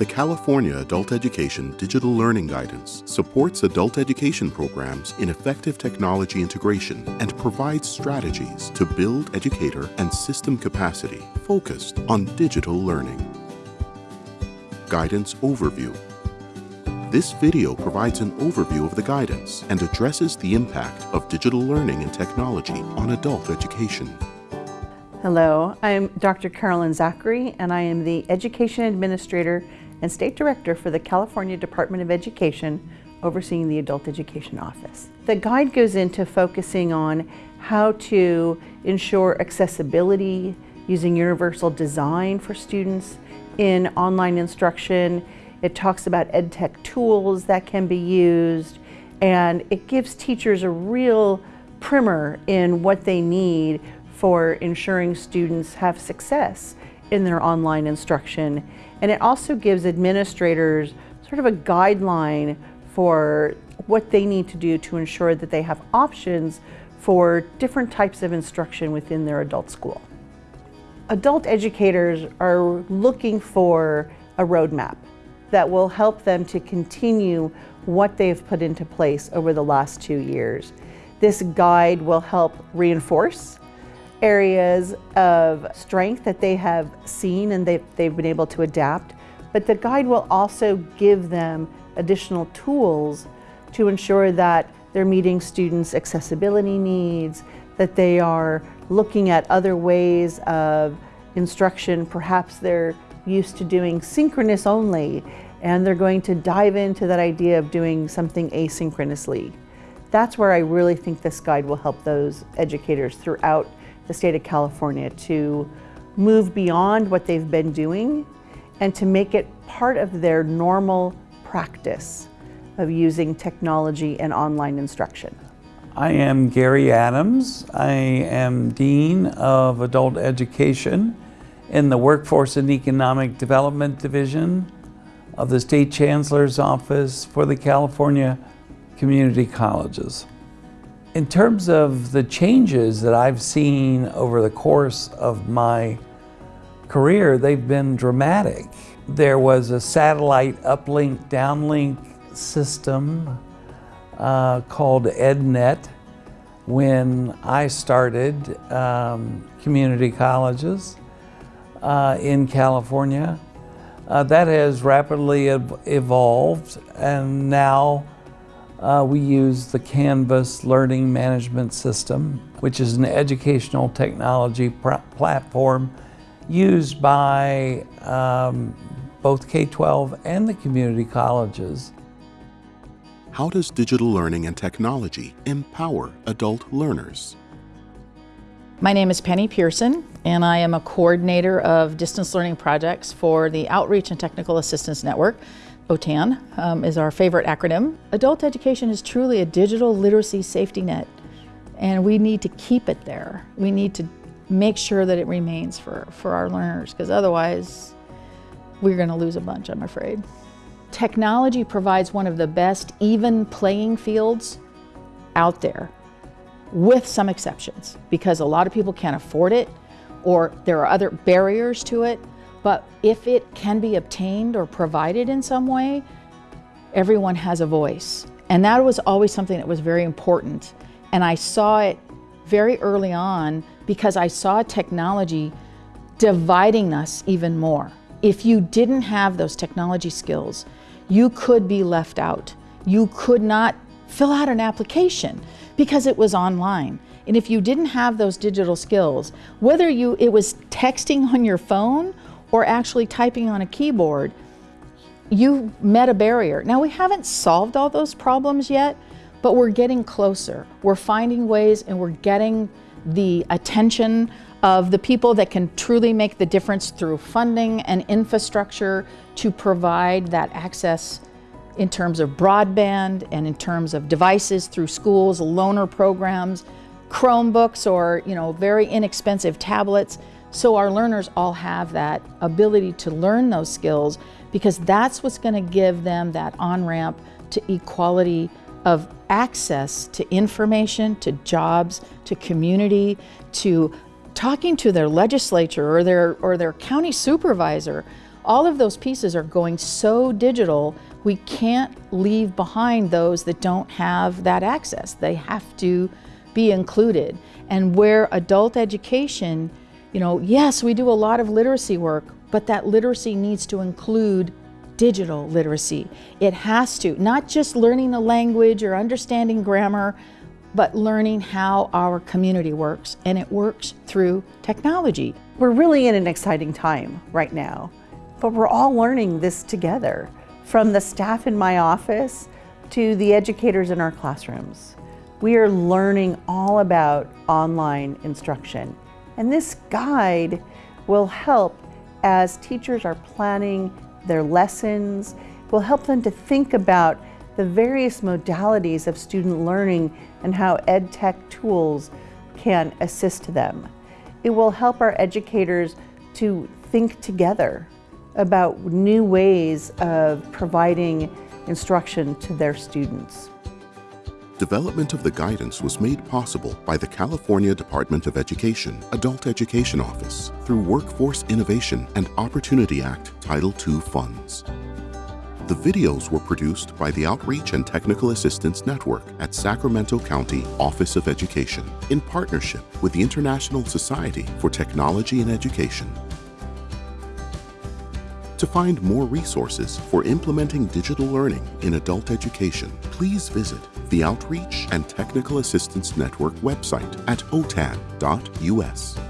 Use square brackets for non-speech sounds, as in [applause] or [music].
The California Adult Education Digital Learning Guidance supports adult education programs in effective technology integration and provides strategies to build educator and system capacity focused on digital learning. Guidance Overview This video provides an overview of the guidance and addresses the impact of digital learning and technology on adult education. Hello, I'm Dr. Carolyn Zachary and I am the Education Administrator and State Director for the California Department of Education overseeing the Adult Education Office. The guide goes into focusing on how to ensure accessibility using universal design for students in online instruction. It talks about EdTech tools that can be used and it gives teachers a real primer in what they need for ensuring students have success in their online instruction. And it also gives administrators sort of a guideline for what they need to do to ensure that they have options for different types of instruction within their adult school. Adult educators are looking for a roadmap that will help them to continue what they've put into place over the last two years. This guide will help reinforce areas of strength that they have seen and they've, they've been able to adapt, but the guide will also give them additional tools to ensure that they're meeting students' accessibility needs, that they are looking at other ways of instruction. Perhaps they're used to doing synchronous only, and they're going to dive into that idea of doing something asynchronously. That's where I really think this guide will help those educators throughout the state of California to move beyond what they've been doing and to make it part of their normal practice of using technology and online instruction. I am Gary Adams. I am Dean of Adult Education in the Workforce and Economic Development Division of the State Chancellor's Office for the California Community Colleges. In terms of the changes that I've seen over the course of my career, they've been dramatic. There was a satellite uplink downlink system uh, called EdNet when I started um, community colleges uh, in California. Uh, that has rapidly ev evolved and now uh, we use the Canvas Learning Management System, which is an educational technology platform used by um, both K-12 and the community colleges. How does digital learning and technology empower adult learners? My name is Penny Pearson, and I am a coordinator of distance learning projects for the Outreach and Technical Assistance Network, OTAN um, is our favorite acronym. Adult education is truly a digital literacy safety net and we need to keep it there. We need to make sure that it remains for, for our learners because otherwise we're going to lose a bunch, I'm afraid. Technology provides one of the best even playing fields out there with some exceptions because a lot of people can't afford it or there are other barriers to it but if it can be obtained or provided in some way, everyone has a voice. And that was always something that was very important. And I saw it very early on because I saw technology dividing us even more. If you didn't have those technology skills, you could be left out. You could not fill out an application because it was online. And if you didn't have those digital skills, whether you it was texting [laughs] on your phone or actually typing on a keyboard, you met a barrier. Now we haven't solved all those problems yet, but we're getting closer. We're finding ways and we're getting the attention of the people that can truly make the difference through funding and infrastructure to provide that access in terms of broadband and in terms of devices through schools, loaner programs, Chromebooks or you know very inexpensive tablets. So our learners all have that ability to learn those skills because that's what's going to give them that on-ramp to equality of access to information, to jobs, to community, to talking to their legislature or their, or their county supervisor all of those pieces are going so digital, we can't leave behind those that don't have that access. They have to be included. And where adult education, you know, yes, we do a lot of literacy work, but that literacy needs to include digital literacy. It has to, not just learning a language or understanding grammar, but learning how our community works, and it works through technology. We're really in an exciting time right now, but we're all learning this together, from the staff in my office to the educators in our classrooms. We are learning all about online instruction, and this guide will help as teachers are planning their lessons, will help them to think about the various modalities of student learning and how ed tech tools can assist them. It will help our educators to think together about new ways of providing instruction to their students. Development of the guidance was made possible by the California Department of Education Adult Education Office through Workforce Innovation and Opportunity Act Title II funds. The videos were produced by the Outreach and Technical Assistance Network at Sacramento County Office of Education in partnership with the International Society for Technology and Education. To find more resources for implementing digital learning in adult education, please visit the Outreach and Technical Assistance Network website at otan.us.